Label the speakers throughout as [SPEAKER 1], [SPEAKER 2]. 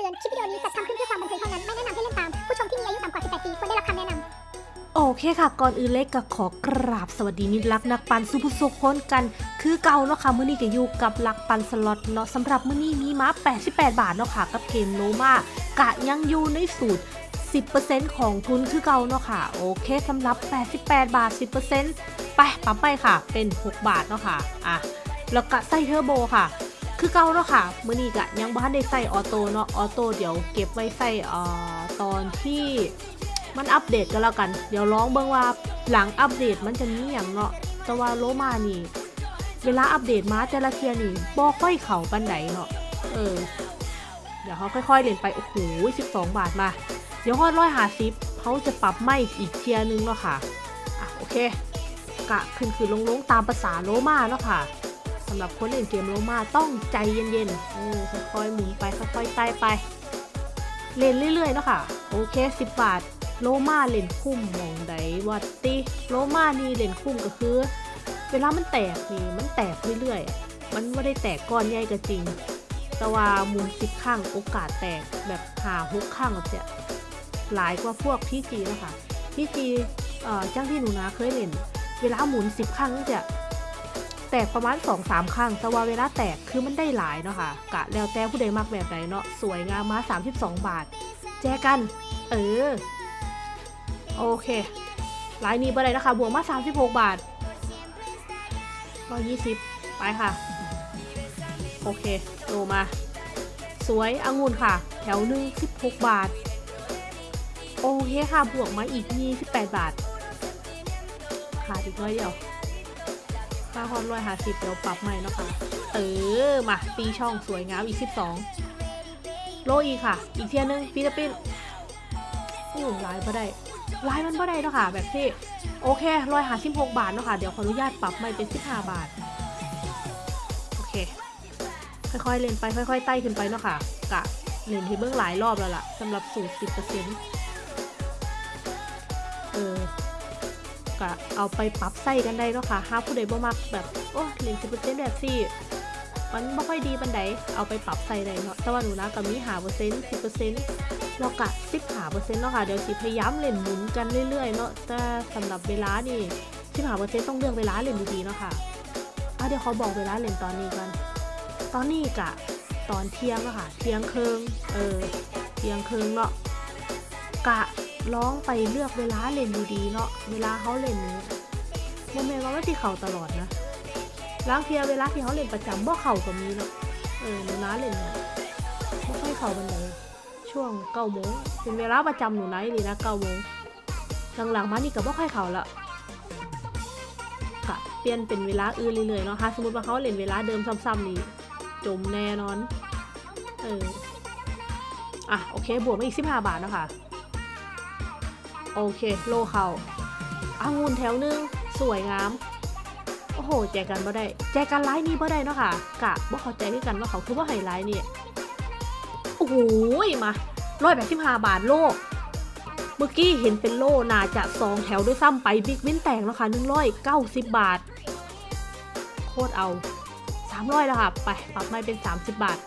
[SPEAKER 1] ตือน คลิปวิดีโอนี้จัดทำขึ้นเพื่อความบันเทิงเท่านั้น ไม่แนะนำให้เล่นตาม ผู้ชมที่มีอายุต่ำกว่า 18 ปีควรได้รับคำแนะนำ
[SPEAKER 2] โอเคค่ะ ก่อนอื่นเล็กก็ขอกราบสวัสดีมิตรรักนักปันสุภุสุขคนกัน คือเก่าเนาะค่ะมื้อนี้ก็อยู่กับหลักปันสล็อตเนาะสำหรับมื้อนี้มีมา 88 บาทเนาะค่ะ กับเกมโลมากะยังอยู่ในสูตร 10%ของทุนคือเก่าเนาะค่ะ โอเคสำหรับ 88 บาท 10%ไปปั๊มไปค่ะเป็น 6 บาทเนาะค่ะอะแล้วก็ใส่เทอร์โบค่ะ คือเก่าเนาะค่ะมื้อนี้ก็ยังบ่ทันได้ใส่ auto เนาะ auto เดี๋ยวเก็บไว้ใส่เอ่อตอนที่มันอัปเดตกันแล้วกัน เดี๋ยวร้องเบิ่งว่าหลังอัปเดตมันจะมีอย่างเนาะแต่ว่าโลมานี่ เวลาอัปเดตมาแต่ละเทียนี่บ่ค่อยเข้าปานใดเนาะเออ เดี๋ยวเขาค่อยๆเล่นไปโอ้โห12บาทมา เดี๋ยวฮอดร้อยห้าสิบเฮาจะปรับไม้อีกเทียนึงเนาะค่ะอะโอเคกะขึ้นคือลงลงๆตามภาษาโลมาเนาะค่ะ สำหรับคนเล่นเกมโลมาต้องใจเย็นๆเออค่อยๆหมุนไปค่อยๆไต่ไป เล่นเรื่อยๆเนาะค่ะ โอเค 10 บาท โลมาเล่นคุ้มมองใดวัดติโลมานี่เล่นคุ้มก็คือ เวลามันแตกนี่มันแตกเรื่อยๆ มันไม่ได้แตกก้อนใหญ่ก็จริง แต่ว่าหมุนสิบข้างโอกาสแตกแบบหาหกข้างแบบเนี้ยหลายกว่าพวกพี่จีแล้วค่ะพี่จีเอ่อจ้างที่หนูนาเคยเล่น เวลาหมุนสิบข้งจะ แตกประมาณ2อสามข้งแต่ว่าเวลาแตกคือมันได้หลายเนาะค่ะกะแล้วแต่ผู้ใดมักแบบไหนเนาะสวยงามมา 32 บาท แจกัน เออ โอเคลายนี้บ่ได้นะคะ บวกมา 36 บาท120 ไปค่ะ โอเคโลมา สวยองุ่นค่ะ แถวหนึ่ง16 บาท โอเคค่ะ บวกมาอีก 28 บาท ขาดอีกน้อยเดียว ค่าฮอนร้อยหาสิบเดี๋ยวปรับใหม่นะคะ เออ มาตีช่องสวยงามอีก12โลอีกค่ะ อีกเทียนึงฟิลิปปินส์อู้ลายบ่ได้ลายมันบ่ได้เนาะค่ะ แบบที่ โอเคร้อยหาสิบหกบาทเนาะค่ะ เดี๋ยวขออนุญาตปรับใหม่เป็น15บห้าบาท โอเค ค่อยๆเล่นไปค่อยๆไต่ขึ้นไปเนาะค่ะ กะเล่นที่เบื้องหลายรอบแล้วล่ะสำหรับสูตร10%เออ กะเอาไปปรับใส่กันได้เนาะค่ะห้าผู้ใดบ่มักแบบโอ้เล่น10%แบบสี่มันไม่ค่อยดีบันไดเอาไปปรับใส่ได้เนาะแต่ว่าหนูนะกับมีหาเปอร์เซ็นต์สิบเปอร์เซ็นต์เรากะสิบหาเปอร์เซ็นต์เนาะค่ะเดี๋ยวสิพยายามเล่นหมุนกันเรื่อยๆเนาะแต่สำหรับเวลานี่สิบหาเปอร์เซ็นต์ต้องเลือกเวลาเล่นดีๆเนาะค่ะอะเดี๋ยวเขาบอกเวลาเล่นตอนนี้กัน ตอนนี้กะตอนเที่ยงเนาะค่ะ เที่ยงครึ่งเออ เที่ยงครึ่งเนาะกะ ร้องไปเลือกเวลาเล่นดีๆเนาะเวลาเขาเล่นนี้โมเมนต์ว่าไม่ที่เข่าตลอดนะล้างเทียเวลาที่เขาเล่นประจำบ่เข่ากับมีเนาะเออหนูน้าเล่นเนี่ยไม่ค่อยเข่าบันเลยช่วงเก้าโมงเป็นเวลาประจำหนูน้าเลยนะเก้าโมงหลังๆมานี่ก็บ่ค่อยเข่าละค่ะเปลี่ยนเป็นเวลาอื่นเรื่อยๆเนาะถ้าสมมติว่าเขาเล่นเวลาเดิมซ้ำๆนี่จมแน่นอน เออ อะ โอเค บวกมาอีกสิบห้าบาทเนาะคะ โอเค โลเขาอางุ่นแถวหนึง สวยงาม โอ้โห แจกกันบ่ได้ แจกกันไลน์นี้บ่ได้เนาะค่ะ กะบ่เข้าใจคือกันว่าเขาคือว่าไฮไลท์นี่ โอ้โห มาร้อยแปดสิบห้าบาทโลเมื่อกี้เห็นเป็นโลน่าจะสองแถวด้วยซ้ำไป big win แตกแล้วค่ะหนึ่งร้อยเก้าสิบบาท โคตรเอาสามร้อยแล้วค่ะ ไป ปรับไม้เป็นสามสิบบาท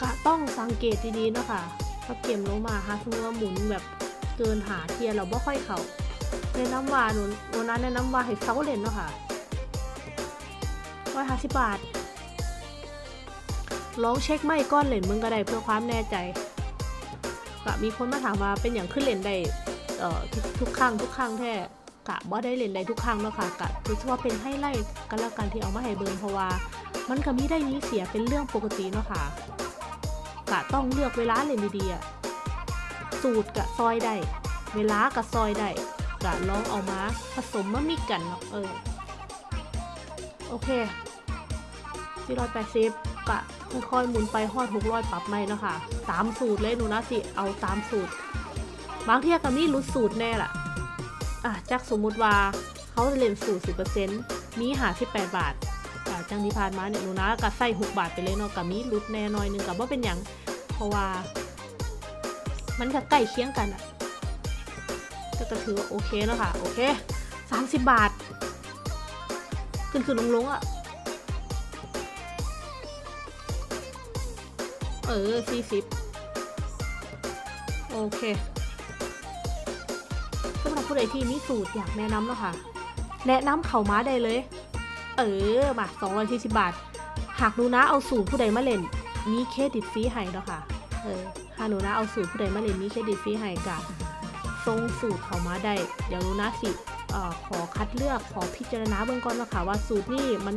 [SPEAKER 2] กะต้องสังเกตดีๆเนาะค่ะ ถ้าเกมโลมาฮะสมมติว่าหมุนแบบเกินห้าเทียเราบ่ค่อยเข้าแนะนำว่าหนูหนูนั้นแนะนำว่าให้เซาเล่นเนาะค่ะร้อยห้าสิบบาทลองเช็คไม่ก้อนเหรียญมึงก็ได้เพื่อความแน่ใจกะมีคนมาถามว่าเป็นอย่างขึ้นเหรียญได้เอ่อทุกทุกครั้งทุกครั้งแท้กะบ่ได้เหรียญได้ทุกครั้งเนาะค่ะกะถือว่าเป็นให้ไล่กันแล้วกันที่เอามาให้เบิร์เพราะว่า มันก็มีได้มีเสียเป็นเรื่องปกติเนาะค่ะ กะต้องเลือกเวลาเล่นดีๆสูตรกะซอยได้ เวลากะซอยได้กะลองเอามาผสมมามิกกันเนาะเออ โอเค480กะค่อยๆหมุนไปฮอด600ปรับไม่เนาะค่ะตามสูตรเลยหนูนะสิเอาตามสูตร บางเทียก็มีรุดสูตรแน่ล่ะ อะจักสมมุติว่าเขาจะเล่นสูตร10%มีหา18บาท จังที่ผ่านมาเนี่ยหนูนะก็ใส่6บาทไปเลยเนาะกับมีรุดแน่น่อยหนึงกับว่าเป็นหยังเพราะว่า มันก็ใกล้เคียงกันอะก็ก็ถือว่าโอเคแล้วค่ะโอเคสามสิบบาท ขึ้นขึ้นลงลงอะเออสี่สิบโอเคสำหรับผู้ใดที่มีสูตรอยากแนะนำเนาะค่ะ แนะนำเข่าม้าได้เลย เออ มา240บาท หากหนูนะเอาสูตรผู้ใดมาเล่น มีเครดิตฟรีให้เนาะค่ะ เออหากหนูนะเอาสูตรผู้ใดมาเล่น มีเครดิตฟรีให้กะส่งสูตรเข้ามาได้ เดี๋ยวหนูนะสิเอ่อขอคัดเลือกขอพิจารณาเบื้องก่อนเนาะค่ะว่าสูตรนี่มัน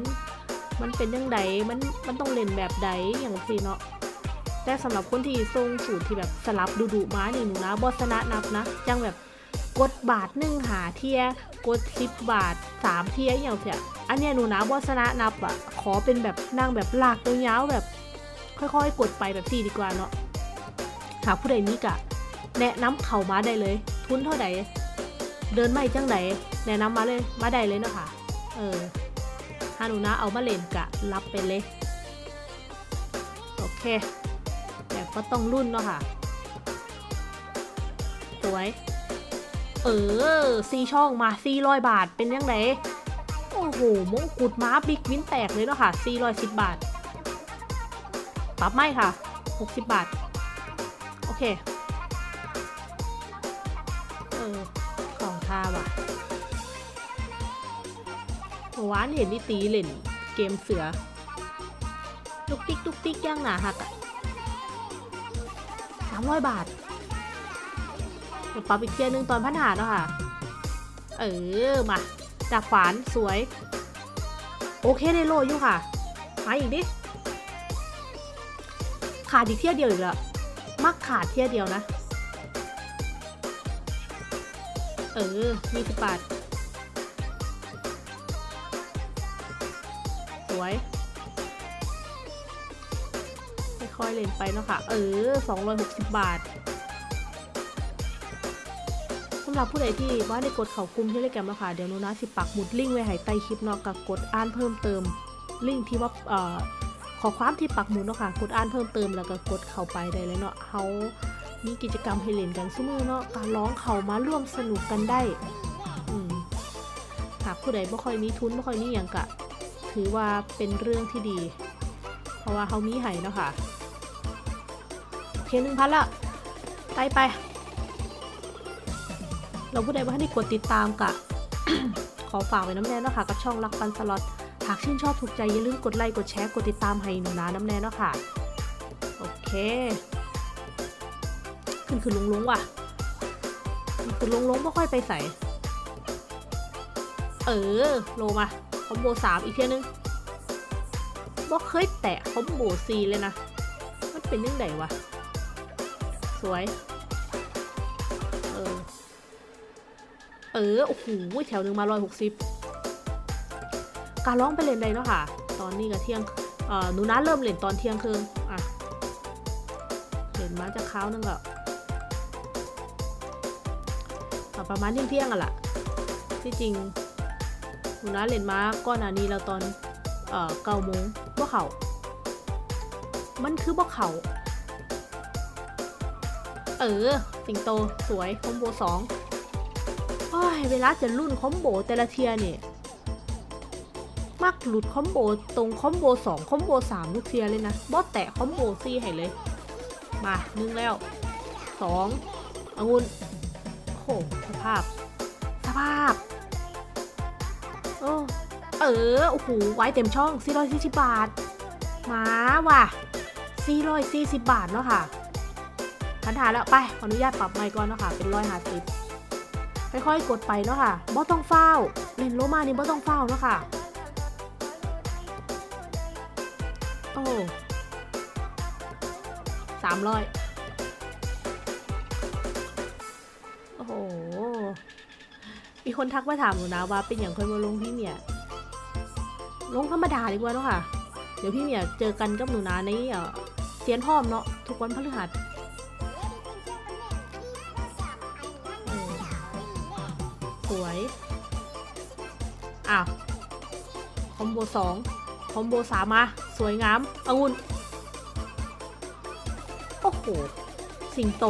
[SPEAKER 2] มันเป็นยังไงมันมันต้องเล่นแบบใดอย่างสิเนาะแต่สำหรับคนที่ส่งสูตรที่แบบสลับดูดูมานี่หนูนะบอสนะนับนะจังแบบ กดบาทหนึ่งห้าเทียกดสิบบาทสามเทียอย่างเสียอันเนี้ยหนูนะบอสนะนับอะขอเป็นแบบนั่งแบบลากตัวยาวแบบ ค่อยๆ กดไปแบบสี่ดีกว่าเนาะหากผู้ใดมีกะ แนะนำเข่ามาได้เลย ทุนเท่าไหร่เดินไม่จังไหนแนะนำมาเลยมาได้เลยเนาะค่ะ เออถ้าหนูนะเอามาเล่นกะรับไปเลย โอเคแต่ก็ต้องรุ่นเนาะค่ะ สวย เออซีช่องมาซีร้อยบาทเป็นยังไงโอ้โหมงกุฎม้าบิ๊กวินแตกเลยเนาะค่ะซีร้อยสิบบาทปรับไม่ค่ะ 60 บาท โอเค เออ ของท่าว่ะเมื่อวานเห็นนี่ตีเล่น เกมเสือลุกติ๊กลุกติ๊กย่างหนาหักอะสามร้อยบาท ปรับอีกเทียร์หนึงตอนพันหาเนาะค่ะ เออ มาจากขวานสวย โอเคได้โลอยู่ค่ะ มาอีกดิ ขาดอีกเที่ยเดียวอีกแล้ว มักขาดเที่ยเดียวนะ เออมีสิบบาทสวยค่อยๆเล่นไปเนาะค่ะ เออ 260 บาท หรับผู้ใดที่ว่าได้กดเขากลุ่มที่เล่แกมแล้วค่ะเดี๋ยวนูนะสิปักหมุดลิงก์ไว้ให้ใต้คลิปเนาะกับกดอ่านเพิ่มเติม ลิงก์ที่ว่าเอ่อขอความที่ปักหมุดเนาะค่ะกดอ่านเพิ่มเติมแล้วก็กดเข้าไปได้เลยเนาะเขามีกิจกรรมให้เล่นกันซุมือเนาะการร้องเขามาร่วมสนุกกันได้อืมหากผู้ใดไม่ค่อยมีทุนไม่ค่อยมีอย่างกะ ถือว่าเป็นเรื่องที่ดี เพราะว่าเขามีให้เนาะค่ะโอเคหนึ่งพันละไปไป เราผู้ใดว่าให้ได้กดติดตามกะขอฝากไว้น้ำแน่เนาะค่ะกับช่องรักปันสล็อตหากชื่นชอบถูกใจอย่าลืมกดไลค์กดแชร์กดติดตามให้หนูนาน้ำแน่เนาะค่ะ โอเค ขึ้นคือลุงลุงว่ะขึ้นคือลุงลุงไม่ค่อยไปใส่ เออ โลมา คอมโบสามอีกเทียนึงบ่เคยแตะคอมโบซีเลยนะ มันเป็นยังไงวะ สวย เออ เออ โอ้โห แถวหนึ่งมาร้อยหกสิบการร้องไปเล่นได้เนาะค่ะ ตอนนี้ก็เที่ยงเอ่อหนูนะเริ่มเล่นตอนเที่ยงคืนอะเล่นมาจากค้าวนึงก็อะประมาณเที่ยงเที่ยงอะล่ะ ที่จริงหนูนะเล่นมาก่อนหน้านี้แล้วตอนเอ่อเก้าโมงบ่เข้า มันคือบ่เข้า เออ สิงโตสวย combo สอง เวลาจะลุ้น combo แต่ละเทียเนี่ยมักหลุด combo ตรง combo 2 combo 3 ทุกเทียเลยนะบอสแตะ combo 4ให้เลย มาหนึ่งแล้วสององุ่นโอ้โหสภาพ สภาพ โอ้เออ โอ้โห ไว้เต็มช่อง 440 บาท มาว่ะ 440 บาทเนาะค่ะทันทาแล้ว ไป ขออนุญาตปรับไมค์ก่อนเนาะค่ะเป็นร้อยห้าสิบ ค่อยๆกดไปเนาะค่ะบ่ต้องเฝ้าเล่นโลมานี่บ่ต้องเฝ้าเนาะค่ะโอ้สามร้อยโอ้โหมีคนทักมาถามหนูนะว่าเป็นอย่างคยมาลงพี่เมียลงธรรมดาดีกว่าเนาะค่ะ เดี๋ยวพี่เมียเจอกันกับหนูนาในเอ่อเซียนพ่อมเนาะทุกวันพฤหัส สวย อ้าว คอมโบสองคอมโบสามมา สวยงามองุ่นโอ้โห สิงโต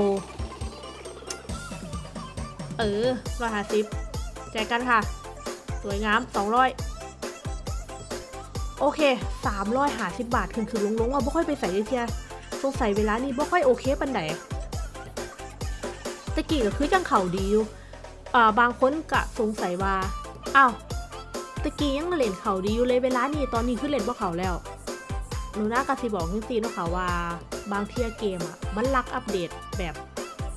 [SPEAKER 2] เออร้อยห้าสิบแจกกันค่ะ สวยงามสองร้อยโอเคสามร้อยห้าสิบบาทคือคือลงๆว่าไม่ค่อยไปใส่เลยเทียสงสัยเวลานี้บ่ค่อยโอเคปันใดตะกี้ก็คือจังเข่าดีอยู่ อ่าบางคนก็สงสัยว่าอ้าวตะกี้ยังเล่นเข้าดีอยู่เลยเวลานี้ตอนนี้คือเล่นบ่เข้าแล้วหนูน่ากะสิบอกจริงๆเนาะค่ะว่า บางเทียเกมอะมันลักอัปเดตแบบ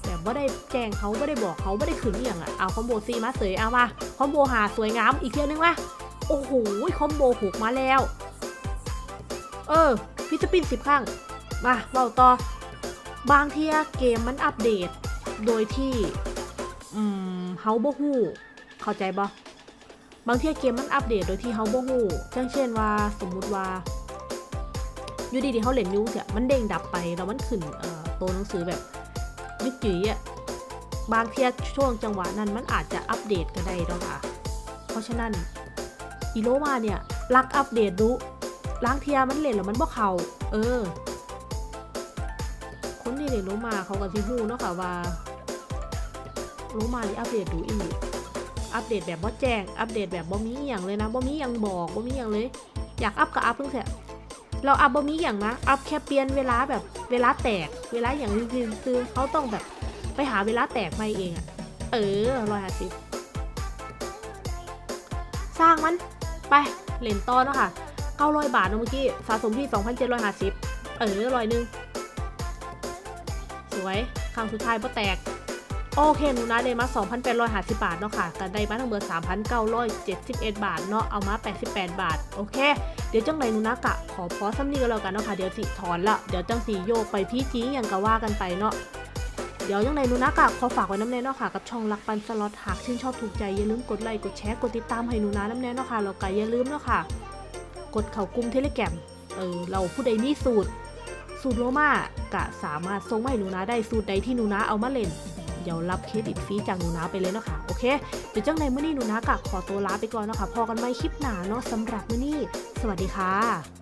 [SPEAKER 2] แบบว่าได้แจ้งเขาไม่ได้บอกเขาไม่ได้ขืนอย่างอะเอา combo สี่มาเสยเอามา combo ห้าสวยงามอีกเทียนึงมาโอ้โห combo หกมาแล้ว เออ free spin สิบครั้งมาเราต่อบางเทียเกมมันอัปเดต โดยที่ อืม เฮาบ่ฮู้เข้าใจบ่บางเทียเกมมันอัปเดตโดยที่เฮาบ่ฮู้เช่นเช่นว่าสมมุติว่าอยู่ดีๆเฮาเล่นอยูเสียมันเด้งดับไปแล้วมันขึ้นเอ่อตัวหนังสือแบบยึกจีอะบางเทียช่วงจังหวะนั้นมันอาจจะอัปเดตก็ได้แล้วค่ะ เพราะฉะนั้นอีโลมาเนี่ยลักอัปเดตดู๋บางเทียมันเล่นแล้วมันบ่เข้าเออ คนที่เล่นโลมาเขาก็สิฮู้เนาะค่ะว่า โลมานี่อัปเดตดูอีก อัปเดตแบบบ่แจ้ง อัปเดตแบบบ่มีอย่างเลยนะบ่มีอหยังบอกบ่มีอย่างเลย อยากอัพก็อัพเพิ่งเสร็จเราอัพบ่มีอย่างนะ อัพแค่เปลี่ยนเวลาแบบเวลาแตก เวลาอย่างคือคือเขาต้องแบบไปหาเวลาแตกมาเองอะเออร้อยห้าสิบสร้างมัน ไปเล่นต่อเนาะค่ะ900บาทเนอะเมื่อกี้สะสมที่2,750เออร้อยหนึ่งสวยครั้งสุดท้ายบ่แตก โอเคหนูนะได้มา 2,850 บาทเนาะค่ะก็ได้มาทั้งหมด3,971 บาทเนาะเอามา 88 บาท โอเค เดี๋ยวจังไรหนูนะกะ ขอพอซ้ำนี้ก็แล้วกันเนาะค่ะ เดี๋ยวสิถอนละ เดี๋ยวจังสีโยกไปพี่จีอย่างก็ว่ากันไปเนาะเดี๋ยวยังไงหนูนะกะขอฝากไว้น้ำแน่เนาะค่ะ กับช่องรักปันสล็อตหากชื่นชอบถูกใจ อย่าลืมกดไลค์กดแชร์กดติดตามให้หนูนะน้ำแน่เนาะค่ะแล้วก็อย่าลืมเนาะค่ะ กดเข้ากลุ่มเทเลแกรมเออเราผู้ใดมีสูตร สูตรโลมากะสามารถส่งให้หนูนาได้สูตรใดที่หนูนาเอามาเล่น เดี๋ยวรับเครดิตฟรีจากหนูนาไปเลยเนาะค่ะโอเคเดี๋ยวจังในมื้อนี้หนูนากะขอตัวลาไปก่อนเนาะค่ะพอกันไหมคลิปหนาเนาะสำหรับมื้อนี้ สวัสดีค่ะ